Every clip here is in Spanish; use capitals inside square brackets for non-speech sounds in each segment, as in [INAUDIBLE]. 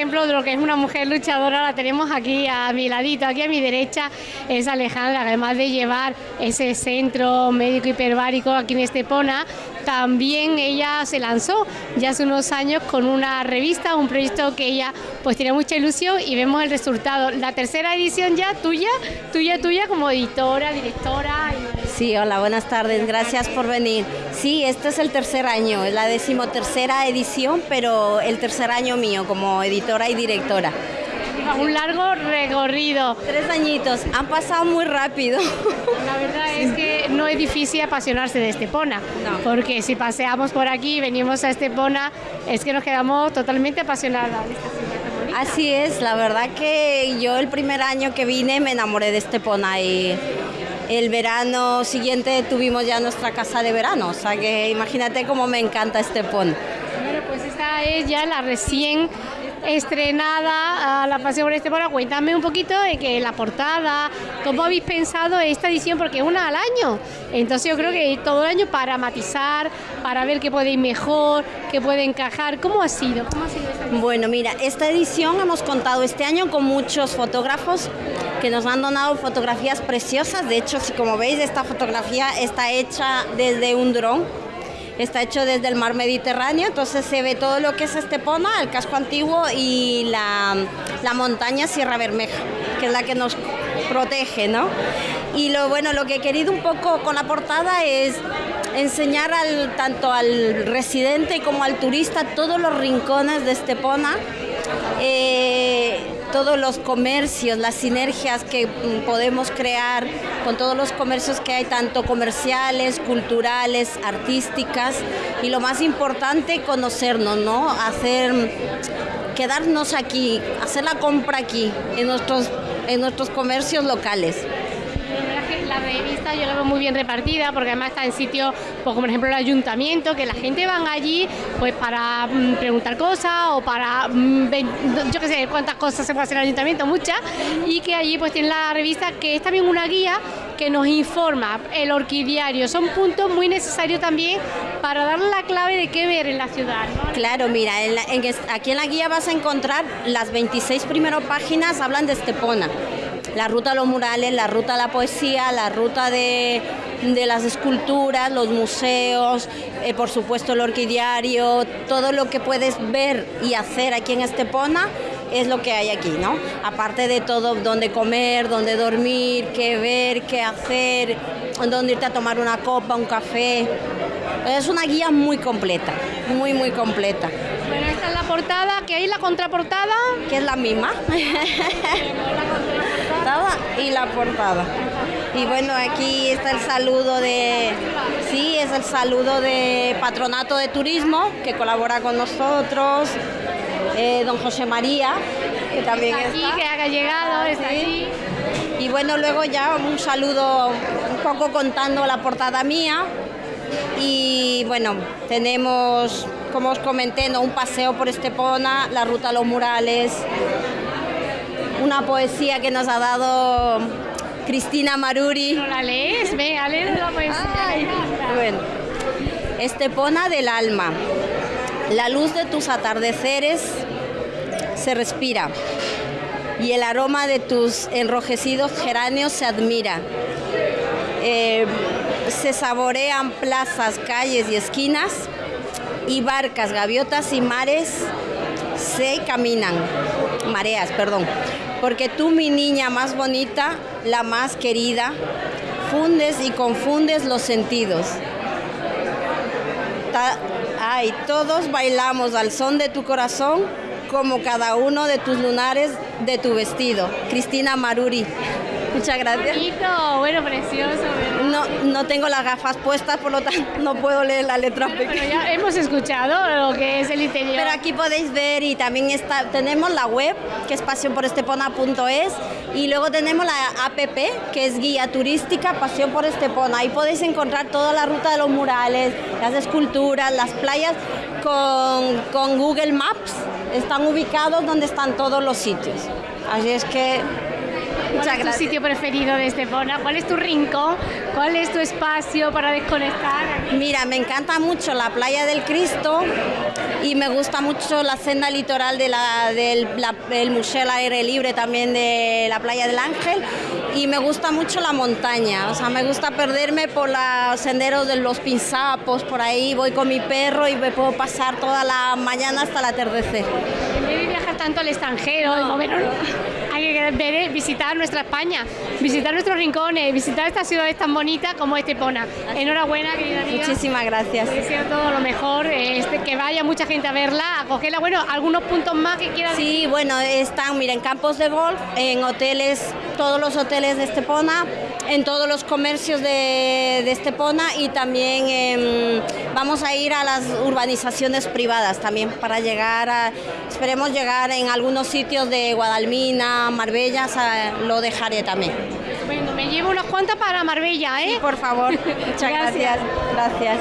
ejemplo de lo que es una mujer luchadora la tenemos aquí a mi ladito, aquí a mi derecha es Alejandra, además de llevar ese centro médico hiperbárico aquí en Estepona, también ella se lanzó ya hace unos años con una revista, un proyecto que ella pues tiene mucha ilusión y vemos el resultado. La tercera edición ya tuya, tuya, tuya como editora, directora. Sí, hola, buenas tardes, gracias por venir. Sí, este es el tercer año, es la decimotercera edición, pero el tercer año mío como editora y directora. Un largo recorrido. Tres añitos, han pasado muy rápido. La verdad es que no es difícil apasionarse de Estepona, porque si paseamos por aquí, venimos a Estepona, es que nos quedamos totalmente apasionadas de esta ciudad. Así es, la verdad que yo el primer año que vine me enamoré de Estepona y el verano siguiente tuvimos ya nuestra casa de verano, o sea que imagínate cómo me encanta Estepona. Bueno, pues esta es ya la recién estrenada a La Pasión por Estepona. Cuéntame un poquito de que la portada, cómo habéis pensado esta edición, porque es una al año. Entonces yo creo que todo el año para matizar, para ver qué puede ir mejor, qué puede encajar. ¿Cómo ha sido? ¿Cómo ha sido esta Bueno, mira, esta edición hemos contado este año con muchos fotógrafos que nos han donado fotografías preciosas. De hecho, si como veis, esta fotografía está hecha desde un dron está hecho desde el mar Mediterráneo, entonces se ve todo lo que es Estepona, el casco antiguo y la, montaña Sierra Bermeja, que es la que nos protege, ¿no? Y lo bueno, lo que he querido un poco con la portada es enseñar tanto al residente como al turista todos los rincones de Estepona. Eh, todos los comercios, las sinergias que mm, podemos crear con todos los comercios que hay, tanto comerciales, culturales, artísticas, y lo más importante, conocernos, ¿no? Hacer, quedarnos aquí, hacer la compra aquí, en nuestros, en nuestros comercios locales la revista yo la veo muy bien repartida porque además está en sitios pues, como por ejemplo el ayuntamiento, que la gente van allí pues para mm, preguntar cosas o para, mm, yo qué sé, cuántas cosas se puede hacer en el ayuntamiento, muchas, y que allí pues tiene la revista que es también una guía que nos informa, el orquidiario, son puntos muy necesarios también para dar la clave de qué ver en la ciudad. Claro, mira, aquí en la guía vas a encontrar las 26 primeras páginas, hablan de Estepona la ruta a los murales, la ruta a la poesía, la ruta de, las esculturas, los museos, eh, por supuesto el orquidiario, todo lo que puedes ver y hacer aquí en Estepona es lo que hay aquí, ¿no? Aparte de todo, dónde comer, dónde dormir, qué ver, qué hacer, dónde irte a tomar una copa, un café. Es una guía muy completa, muy, muy completa. Bueno, esta es la portada, ¿qué hay la contraportada? Que es la misma. [LAUGHS] [LAUGHS] y la portada. Y bueno, aquí está el saludo de, sí, es el saludo de Patronato de Turismo, que colabora con nosotros, eh, don José María, que también está, aquí, que ha llegado, está aquí. Y bueno, luego ya un saludo un poco contando la portada mía. Y bueno, tenemos, como os comenté, ¿no? un paseo por Estepona, la ruta a los murales, una poesía que nos ha dado Cristina Maruri. ¿No la lees? Venga, lees la poesía. bueno, Estepona del alma. La luz de tus atardeceres se respira y el aroma de tus enrojecidos geráneos se admira. Eh, se saborean plazas, calles y esquinas y barcas, gaviotas y mares se caminan, mareas, perdón porque tú, mi niña más bonita, la más querida, fundes y confundes los sentidos. ay, todos bailamos al son de tu corazón como cada uno de tus lunares de tu vestido. Cristina Maruri. Muchas gracias. Bonito, bueno, precioso. No, no tengo las gafas puestas, por lo tanto no puedo leer la letra ya hemos escuchado lo que es el interior. Pero aquí podéis ver y también está, tenemos la web, que es pasionporestepona.es, y luego tenemos la app, que es guía turística Pasión por Estepona. Ahí podéis encontrar toda la ruta de los murales, las esculturas, las playas, con, con Google Maps. Están ubicados donde están todos los sitios. Así es que ¿Cuál es tu sitio preferido de Estepona? ¿Cuál es tu rincón? ¿Cuál es tu espacio para desconectar? Mira, me encanta mucho la playa del Cristo y me gusta mucho la senda litoral de la, del la- el museo al aire libre también de la playa del Ángel y me gusta mucho la montaña, o sea, me gusta perderme por los senderos de los pinzapos, por ahí voy con mi perro y me puedo pasar toda la mañana hasta el atardecer. En vez de viajar tanto al extranjero, de movernos, hay que ver- visitar nuestra España, visitar nuestros rincones, visitar estas ciudades tan bonitas como Estepona. Enhorabuena, querida amiga. Muchísimas gracias. Te deseo todo lo mejor, eh, este, que vaya mucha gente a verla, a cogerla. Bueno, algunos puntos más que quieras Sí, bueno, están, mira, en campos de golf, en hoteles, todos los hoteles de Estepona, en todos los comercios de, Estepona y también em, vamos a ir a las urbanizaciones privadas también para llegar a, esperemos llegar en algunos sitios de Guadalmina, Marbella, lo dejaré también. Bueno, me llevo unas cuantas para Marbella, ¿eh? Por favor, [LAUGHS] muchas Gracias. gracias. Gracias.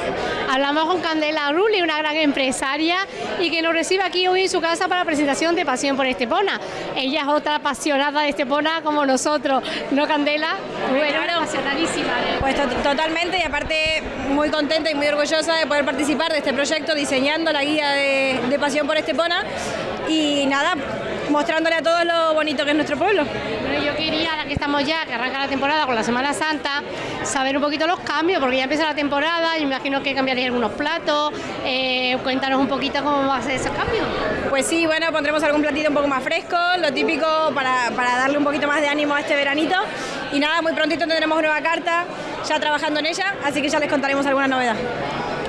Hablamos con Candela Rulli, una gran empresaria y que nos recibe aquí hoy en su casa para la presentación de Pasión por Estepona. Ella es otra apasionada de Estepona como nosotros, ¿no, Candela? Bueno, Claro. apasionadísima. ¿eh? Pues to- totalmente y aparte muy contenta y muy orgullosa de poder participar de este proyecto diseñando la guía de, de Pasión por Estepona y nada, mostrándole a todos lo bonito que es nuestro pueblo. Bueno, yo quería, ahora que estamos ya, que arranca la temporada con la Semana Santa, saber un poquito los cambios, porque ya empieza la temporada, y me imagino que cambiaréis algunos platos. eh, cuéntanos un poquito cómo va a ser esos cambios. Pues sí, bueno, pondremos algún platito un poco más fresco, lo típico para, para darle un poquito más de ánimo a este veranito. Y nada, muy prontito tendremos nueva carta, ya trabajando en ella, así que ya les contaremos alguna novedad.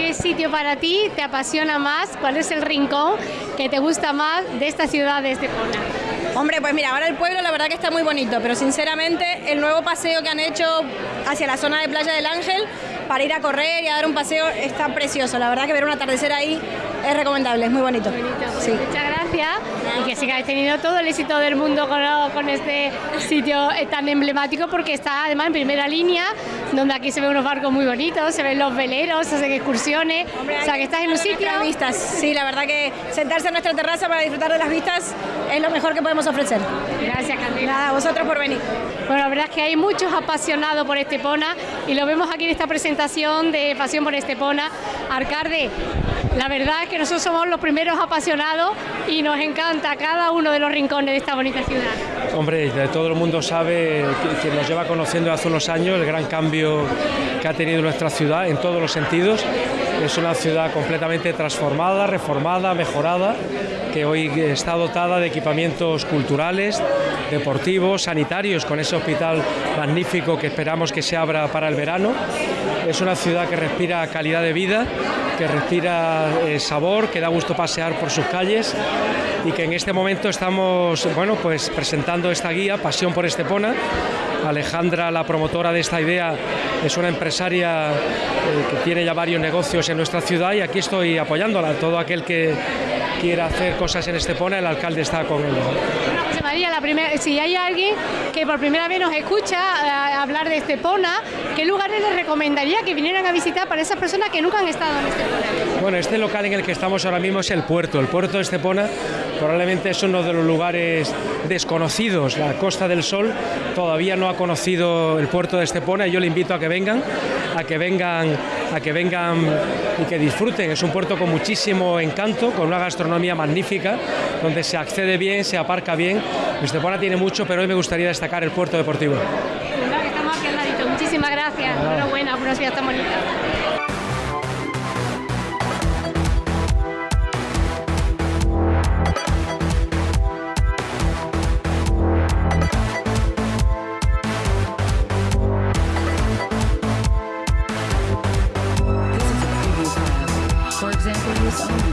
¿Qué sitio para ti te apasiona más? ¿Cuál es el rincón que te gusta más de esta ciudad de Estepona? Hombre, pues mira, ahora el pueblo la verdad que está muy bonito, pero sinceramente el nuevo paseo que han hecho hacia la zona de Playa del Ángel para ir a correr y a dar un paseo está precioso. La verdad que ver un atardecer ahí es recomendable, es muy bonito. Sí. Muchas gracias y que sigáis teniendo todo el éxito del mundo con, con este sitio eh, tan emblemático porque está además en primera línea, donde aquí se ven unos barcos muy bonitos, se ven los veleros, se hacen excursiones, o sea que estás en un sitio... Vistas, sí, la verdad que sentarse en nuestra terraza para disfrutar de las vistas es lo mejor que podemos ofrecer. Gracias, Candela. Nada, a vosotros por venir. Bueno, la verdad es que hay muchos apasionados por Estepona y lo vemos aquí en esta presentación de Pasión por Estepona. Arcarde, la verdad es que nosotros somos los primeros apasionados y nos encanta cada uno de los rincones de esta bonita ciudad. Hombre, todo el mundo sabe, quien nos lleva conociendo hace unos años, el gran cambio que ha tenido nuestra ciudad en todos los sentidos. Es una ciudad completamente transformada, reformada, mejorada, que hoy está dotada de equipamientos culturales, deportivos, sanitarios, con ese hospital magnífico que esperamos que se abra para el verano. Es una ciudad que respira calidad de vida, que respira eh, sabor, que da gusto pasear por sus calles y que en este momento estamos bueno, pues presentando esta guía, Pasión por Estepona. Alejandra, la promotora de esta idea, es una empresaria eh, que tiene ya varios negocios en nuestra ciudad y aquí estoy apoyándola. Todo aquel que quiera hacer cosas en Estepona, el alcalde está con él. Bueno, José María, la primera, si hay alguien que por primera vez nos escucha eh, hablar de Estepona, ¿qué lugares les recomendaría que vinieran a visitar para esas personas que nunca han estado en Estepona? Bueno, este local en el que estamos ahora mismo es el puerto. El puerto de Estepona probablemente es uno de los lugares desconocidos. La Costa del Sol todavía no ha conocido el puerto de Estepona y yo le invito a que vengan, a que vengan, a que vengan y que disfruten. Es un puerto con muchísimo encanto, con una gastronomía magnífica, donde se accede bien, se aparca bien. Estepona tiene mucho, pero hoy me gustaría destacar el puerto deportivo. Que estamos aquí al ladito. Muchísimas gracias. Enhorabuena por una ciudad tan bonita. Amazon.